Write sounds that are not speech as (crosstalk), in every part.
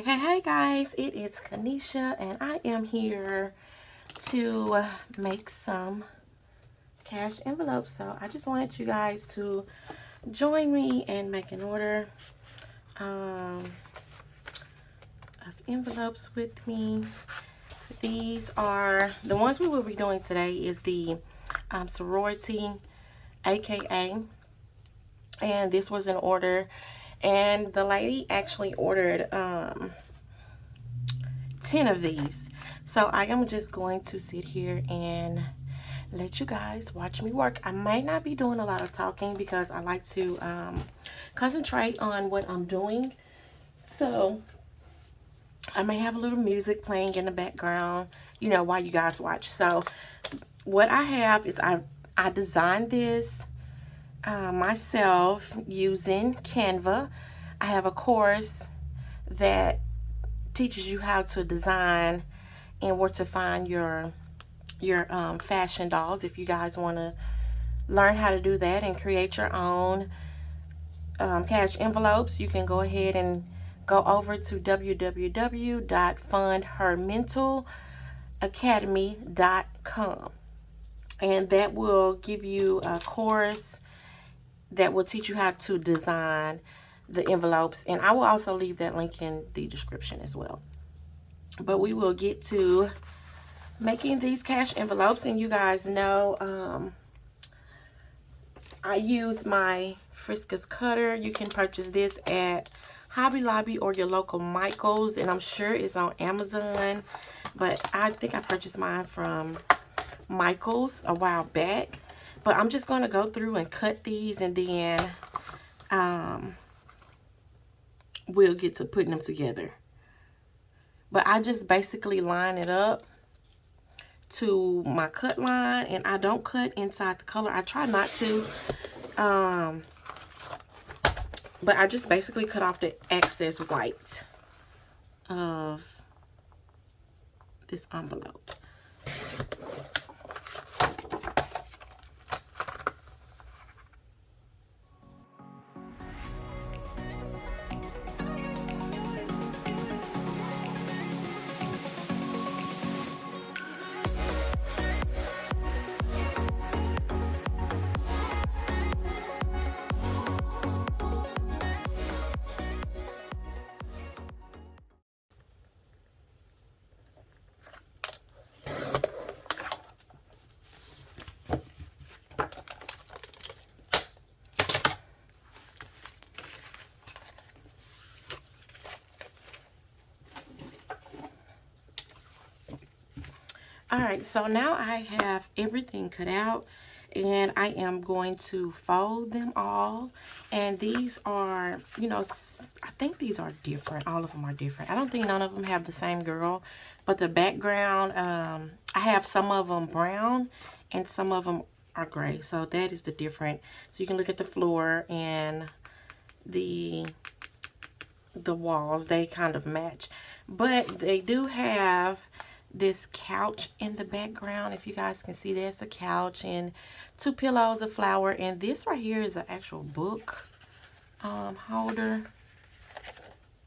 Hey, hey, hey guys, it is Kanisha and I am here to make some cash envelopes. So I just wanted you guys to join me and make an order um, of envelopes with me. These are, the ones we will be doing today is the um, sorority AKA and this was an order and the lady actually ordered um 10 of these. So i am just going to sit here and let you guys watch me work. I might not be doing a lot of talking because i like to um concentrate on what i'm doing. So i may have a little music playing in the background you know while you guys watch. So what i have is i i designed this uh, myself using Canva. I have a course that teaches you how to design and where to find your your um, fashion dolls if you guys want to learn how to do that and create your own um, cash envelopes you can go ahead and go over to www.fundhermentalacademy.com and that will give you a course that will teach you how to design the envelopes. And I will also leave that link in the description as well. But we will get to making these cash envelopes. And you guys know um, I use my Fiskars cutter. You can purchase this at Hobby Lobby or your local Michaels. And I'm sure it's on Amazon. But I think I purchased mine from Michaels a while back but I'm just going to go through and cut these and then um, we'll get to putting them together. But I just basically line it up to my cut line and I don't cut inside the color. I try not to. Um, but I just basically cut off the excess white of this envelope. Right so now i have everything cut out and i am going to fold them all and these are you know i think these are different all of them are different. I don't think none of them have the same girl but the background um i have some of them brown and some of them are gray so that is the different. So you can look at the floor and the the walls they kind of match. But they do have this couch in the background. If you guys can see that's a couch and two pillows a flower. And this right here is an actual book um, holder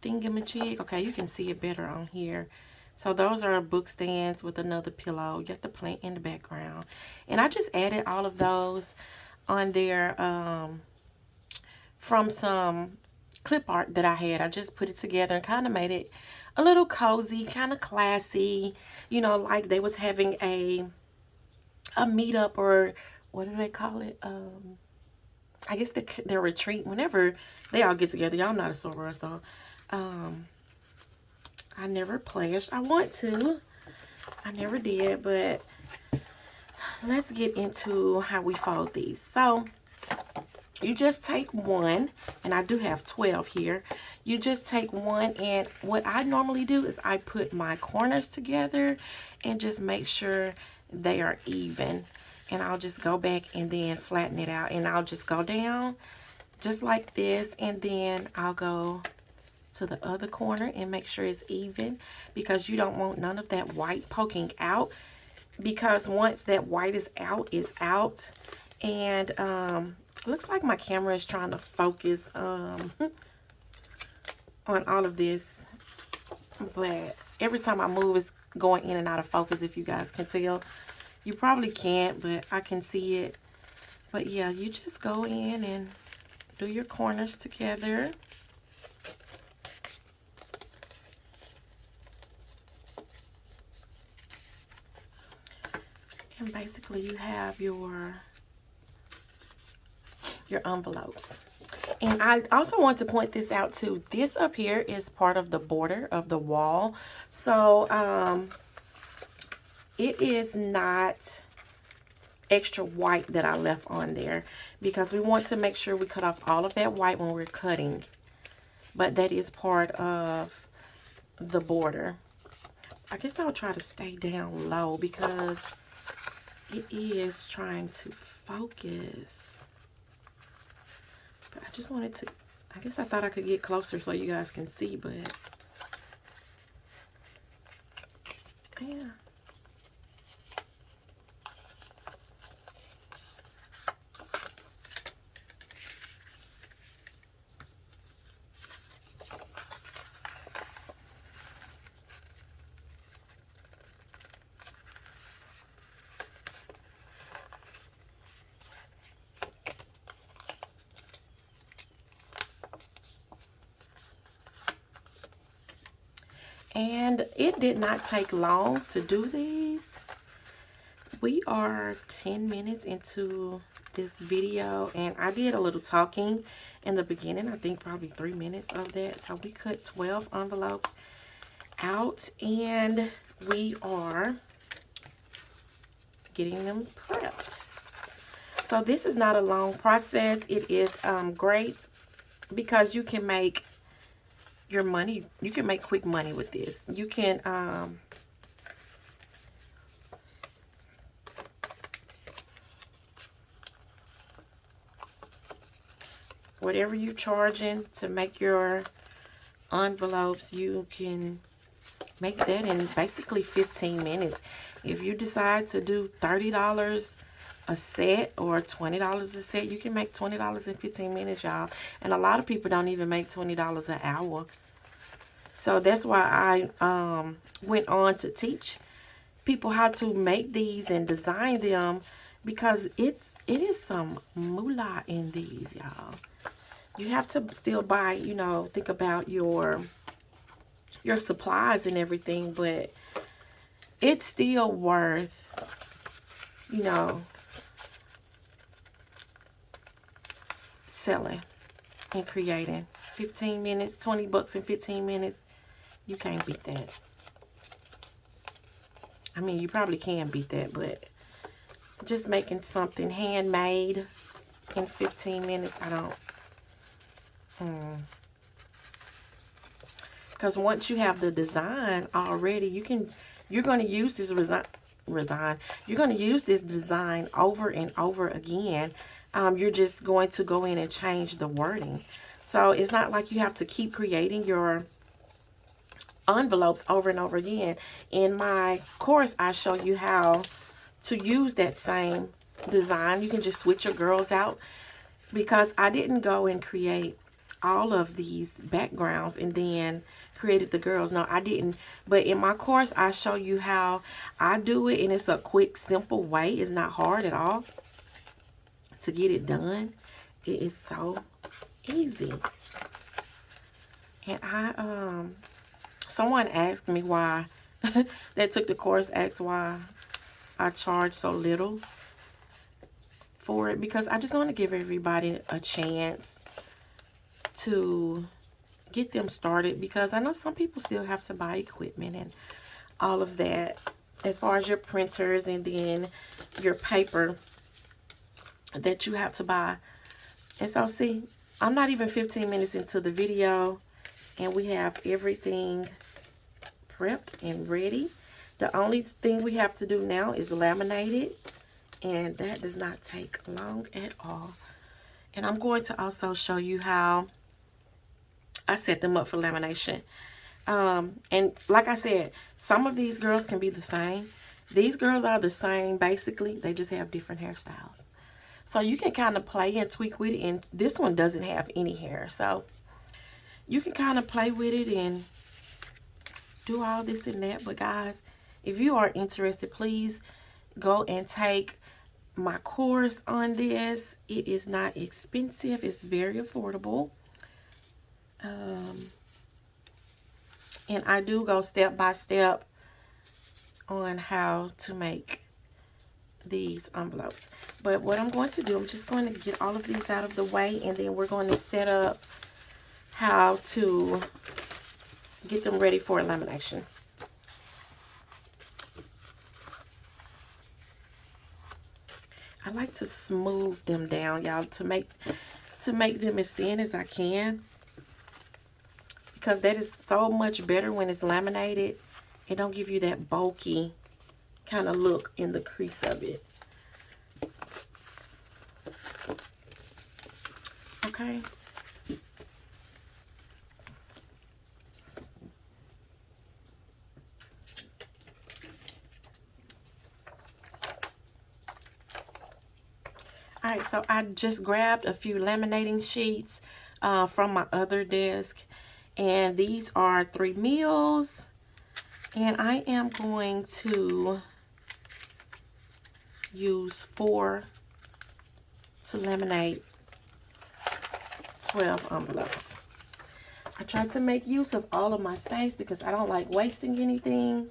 thingamajig. Okay you can see it better on here. So those are book stands with another pillow. You got the plant in the background. And I just added all of those on there um, from some clip art that I had. I just put it together and kind of made it a little cozy, kind of classy, you know, like they was having a a meetup or what do they call it? Um, I guess the, their retreat, whenever they all get together. Y'all not a soror, so um, I never pledged. I want to. I never did, but let's get into how we fold these. So, you just take one, and I do have 12 here. You just take one and what I normally do is I put my corners together and just make sure they are even. And I'll just go back and then flatten it out and I'll just go down just like this and then I'll go to the other corner and make sure it's even because you don't want none of that white poking out because once that white is out is out. And um looks like my camera is trying to focus um (laughs) on all of this but every time I move, it's going in and out of focus, if you guys can tell. You probably can't, but I can see it. But yeah, you just go in and do your corners together. And basically you have your your envelopes. And I also want to point this out too. This up here is part of the border of the wall. So um, it is not extra white that I left on there because we want to make sure we cut off all of that white when we're cutting. But that is part of the border. I guess I'll try to stay down low because it is trying to focus. Just wanted to, I guess I thought I could get closer so you guys can see, but yeah. And it did not take long to do these. We are 10 minutes into this video and I did a little talking in the beginning. I think probably three minutes of that. So we cut 12 envelopes out and we are getting them prepped. So this is not a long process. It is um, great because you can make your money. You can make quick money with this. You can um, whatever you're charging to make your envelopes, you can make that in basically 15 minutes. If you decide to do $30 a set or $20 a set, you can make $20 in 15 minutes, y'all. And a lot of people don't even make $20 an hour. So that's why I um, went on to teach people how to make these and design them because it's it is some moolah in these y'all. You have to still buy you know think about your your supplies and everything but it's still worth you know selling and creating 15 minutes 20 bucks in 15 minutes you can't beat that. I mean, you probably can beat that, but just making something handmade in 15 minutes, I don't. Hmm. Because once you have the design already, you can, you're going to use this resign, resign. You're going to use this design over and over again. Um, you're just going to go in and change the wording. So it's not like you have to keep creating your envelopes over and over again. In my course, I show you how to use that same design. You can just switch your girls out because I didn't go and create all of these backgrounds and then created the girls. No, I didn't. But in my course, I show you how I do it and it's a quick, simple way. It's not hard at all to get it done. It is so easy. And I um someone asked me why (laughs) that took the course asked why I charge so little for it because I just want to give everybody a chance to get them started because I know some people still have to buy equipment and all of that as far as your printers and then your paper that you have to buy. And so see, I'm not even 15 minutes into the video and we have everything prepped and ready. The only thing we have to do now is laminate it. And that does not take long at all. And I'm going to also show you how I set them up for lamination. Um, and like I said, some of these girls can be the same. These girls are the same, basically. They just have different hairstyles. So you can kind of play and tweak with it. And this one doesn't have any hair. So you can kind of play with it and do all this and that. But guys, if you are interested, please go and take my course on this. It is not expensive. It's very affordable. Um, and I do go step by step on how to make these envelopes. But what I'm going to do, I'm just going to get all of these out of the way and then we're going to set up how to get them ready for lamination. I like to smooth them down, y'all, to make to make them as thin as I can. Because that is so much better when it's laminated. It don't give you that bulky kind of look in the crease of it. Okay. All right, so I just grabbed a few laminating sheets uh, from my other desk. And these are three mils. And I am going to use four to laminate 12 envelopes. I try to make use of all of my space because I don't like wasting anything.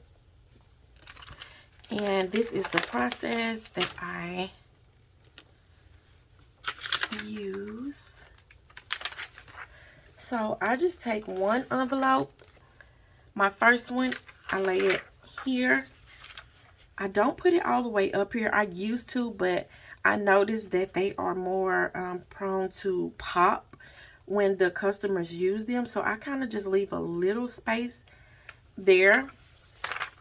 And this is the process that I use. So I just take one envelope. My first one, I lay it here. I don't put it all the way up here. I used to, but I noticed that they are more um, prone to pop when the customers use them. So I kind of just leave a little space there.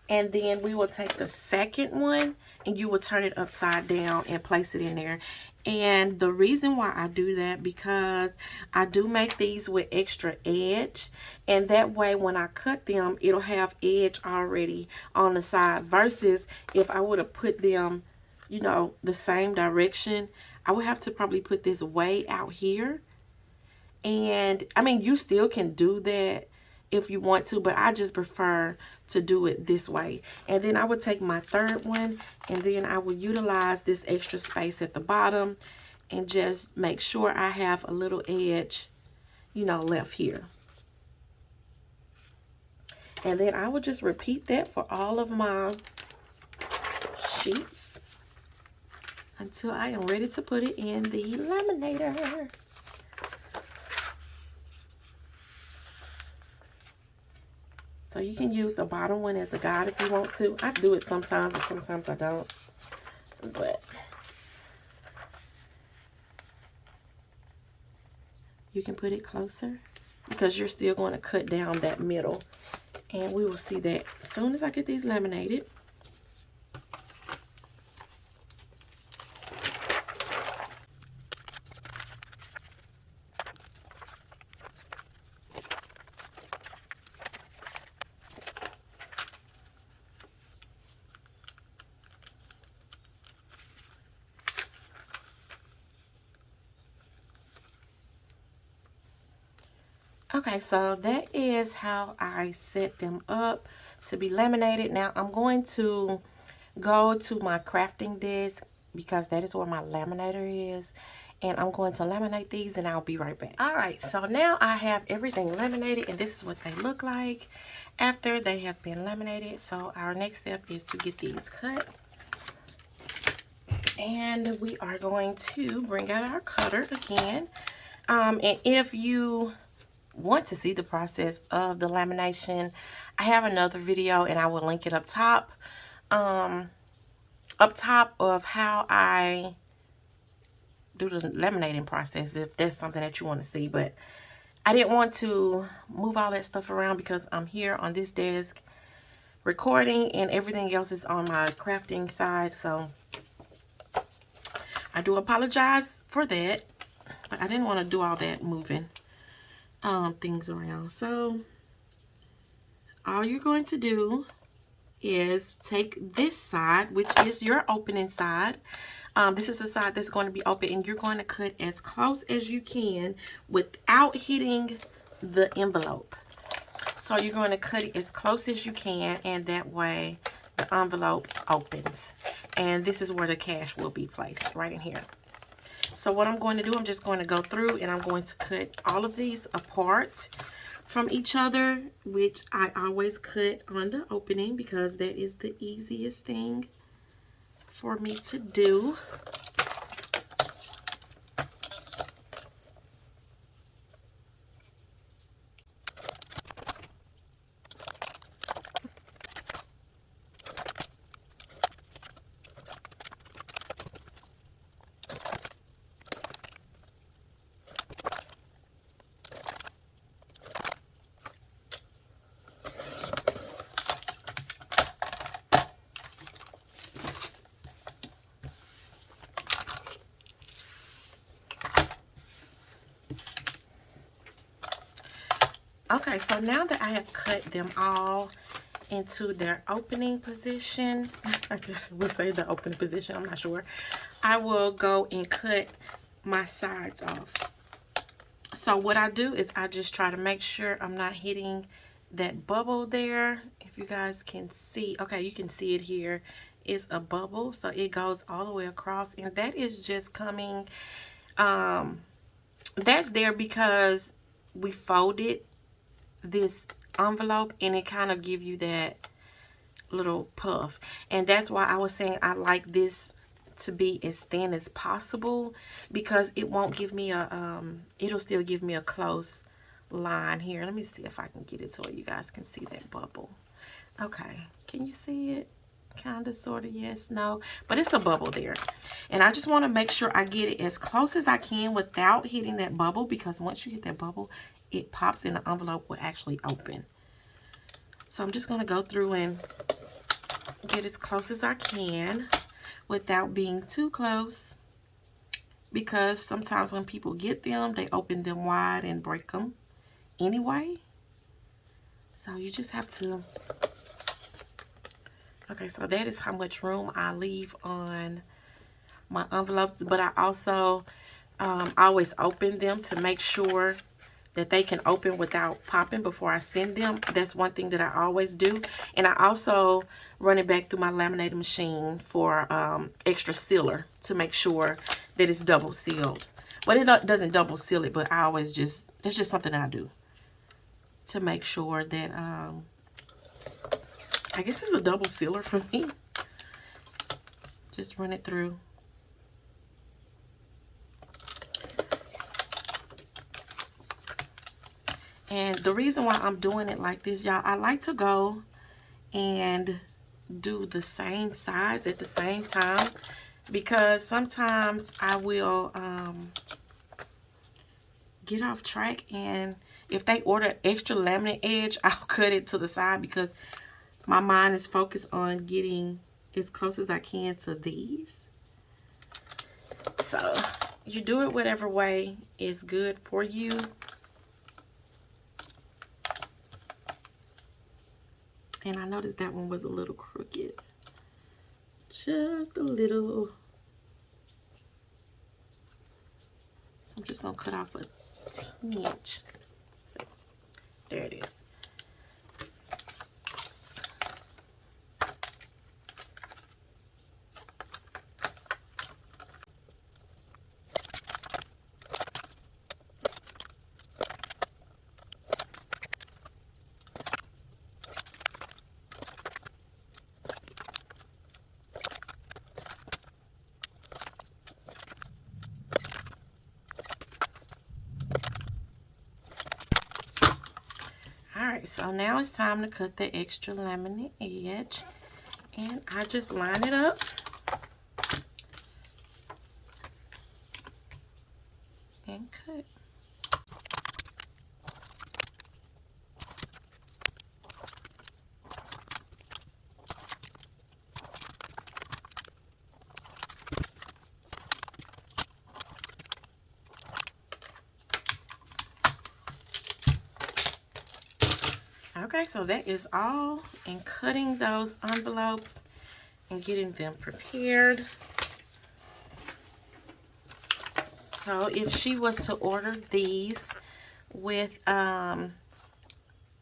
And then we will take the second one and you will turn it upside down and place it in there. And the reason why I do that because I do make these with extra edge and that way when I cut them it'll have edge already on the side. Versus if I would have put them you know the same direction I would have to probably put this way out here. And I mean you still can do that if you want to but I just prefer to do it this way. And then I would take my third one and then I will utilize this extra space at the bottom and just make sure I have a little edge you know left here. And then I will just repeat that for all of my sheets until I am ready to put it in the laminator So you can use the bottom one as a guide if you want to. I do it sometimes, and sometimes I don't. But you can put it closer because you're still going to cut down that middle. And we will see that as soon as I get these laminated. Okay, so that is how I set them up to be laminated. Now I'm going to go to my crafting desk because that is where my laminator is. And I'm going to laminate these and I'll be right back. All right, so now I have everything laminated and this is what they look like after they have been laminated. So our next step is to get these cut. And we are going to bring out our cutter again. Um, and if you want to see the process of the lamination, I have another video and I will link it up top. Um, up top of how I do the laminating process if that's something that you want to see. But I didn't want to move all that stuff around because I'm here on this desk recording and everything else is on my crafting side. So I do apologize for that. But I didn't want to do all that moving um, things around. So all you're going to do is take this side, which is your opening side. Um, this is the side that's going to be open and you're going to cut as close as you can without hitting the envelope. So you're going to cut it as close as you can and that way the envelope opens. And this is where the cash will be placed, right in here. So what I'm going to do, I'm just going to go through and I'm going to cut all of these apart from each other, which I always cut on the opening because that is the easiest thing for me to do. Okay, so now that I have cut them all into their opening position, (laughs) I guess we'll say the opening position, I'm not sure. I will go and cut my sides off. So what I do is I just try to make sure I'm not hitting that bubble there. If you guys can see, okay, you can see it here is a bubble. So it goes all the way across and that is just coming, um, that's there because we folded this envelope and it kind of give you that little puff. And that's why I was saying I like this to be as thin as possible because it won't give me a um it'll still give me a close line here. Let me see if I can get it so you guys can see that bubble. Okay can you see it? Kind of sort of yes no but it's a bubble there. And I just want to make sure I get it as close as I can without hitting that bubble because once you hit that bubble it pops in the envelope will actually open. So I'm just going to go through and get as close as I can without being too close because sometimes when people get them, they open them wide and break them anyway. So you just have to... Okay, so that is how much room I leave on my envelopes. But I also um, always open them to make sure that they can open without popping before I send them. That's one thing that I always do. And I also run it back through my laminating machine for um, extra sealer to make sure that it's double sealed. But it doesn't double seal it, but I always just, that's just something I do to make sure that, um, I guess it's a double sealer for me. Just run it through. And the reason why I'm doing it like this, y'all, I like to go and do the same size at the same time because sometimes I will um, get off track and if they order extra laminate edge, (laughs) I'll cut it to the side because my mind is focused on getting as close as I can to these. So you do it whatever way is good for you. And I noticed that one was a little crooked. Just a little. So I'm just going to cut off a inch. So, there it is. Alright, so now it's time to cut the extra laminate edge. And I just line it up. And cut. Okay, so that is all in cutting those envelopes and getting them prepared. So if she was to order these with um,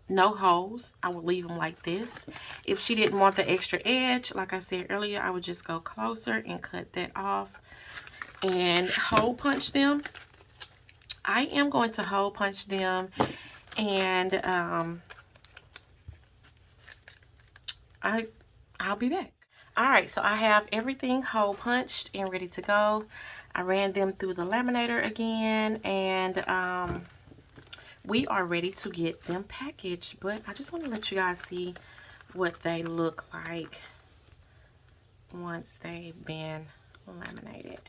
no holes. I would leave them like this. If she didn't want the extra edge, like I said earlier, I would just go closer and cut that off and hole punch them. I am going to hole punch them and um, I, I'll be back. All right, so I have everything hole punched and ready to go. I ran them through the laminator again and um, we are ready to get them packaged. But I just want to let you guys see what they look like once they've been laminated.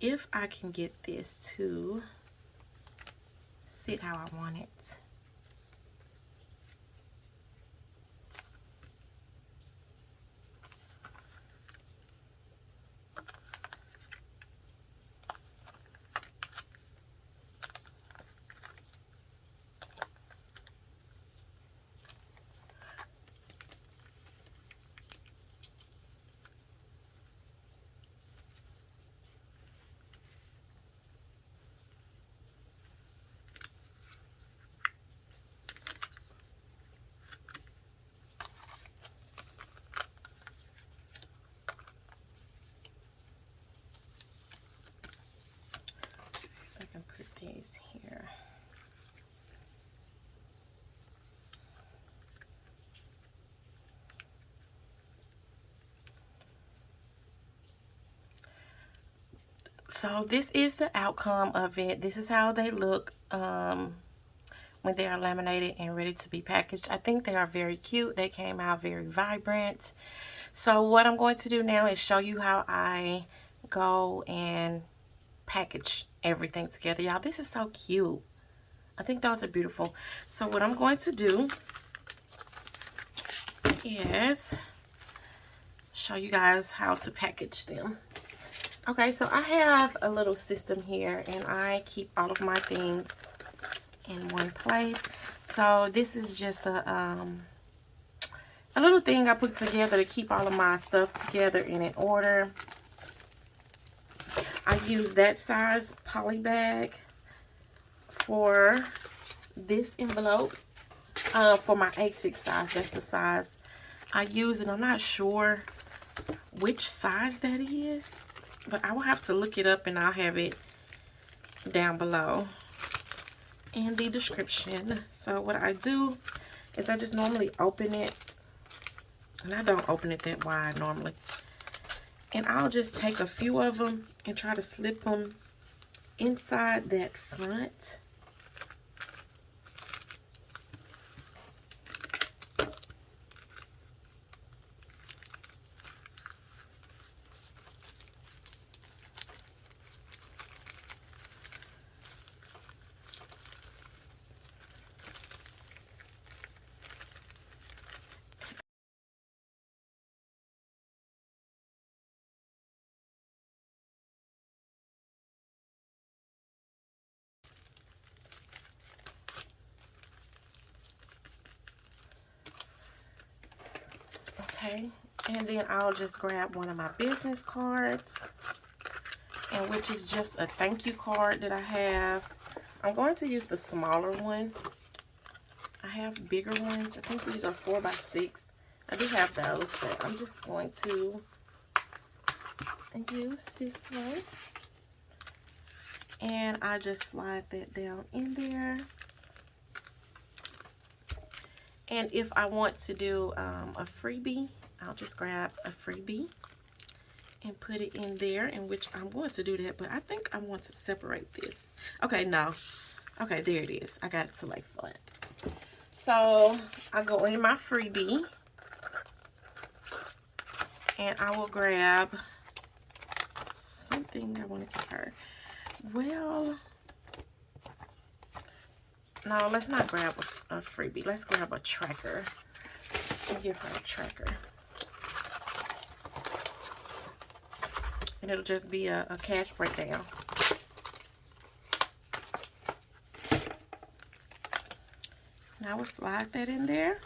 If I can get this to sit how I want it. So this is the outcome of it. This is how they look um, when they are laminated and ready to be packaged. I think they are very cute. They came out very vibrant. So what i'm going to do now is show you how i go and package everything together. Y'all this is so cute. I think those are beautiful. So what i'm going to do is show you guys how to package them Okay, so I have a little system here and I keep all of my things in one place. So this is just a, um, a little thing I put together to keep all of my stuff together in order. I use that size poly bag for this envelope uh, for my A6 size. That's the size I use and I'm not sure which size that is but I will have to look it up and I'll have it down below in the description. So what I do is I just normally open it and I don't open it that wide normally. And I'll just take a few of them and try to slip them inside that front okay and then I'll just grab one of my business cards and which is just a thank you card that I have. I'm going to use the smaller one. I have bigger ones. I think these are four by six. I do have those but I'm just going to use this one. And I just slide that down in there and if I want to do um, a freebie, I'll just grab a freebie and put it in there, in which I'm going to do that, but I think I want to separate this. Okay, no. Okay, there it is. I got it to lay flat. So, I go in my freebie, and I will grab something I want to give her. Well, no, let's not grab a, a freebie. Let's grab a tracker and give her a tracker. And it'll just be a, a cash breakdown. Now we'll slide that in there.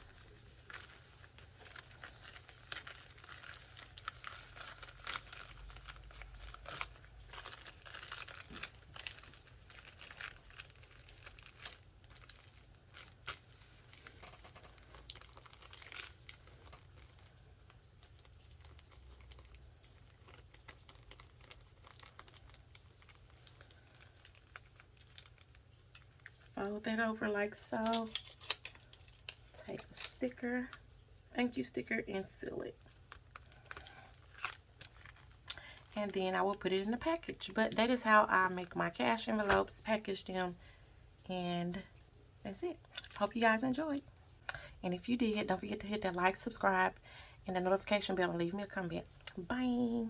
Fold that over like so. Take a sticker, thank you sticker, and seal it. And then I will put it in the package. But that is how I make my cash envelopes, package them, and that's it. Hope you guys enjoyed. And if you did, don't forget to hit that like, subscribe, and the notification bell and leave me a comment. Bye.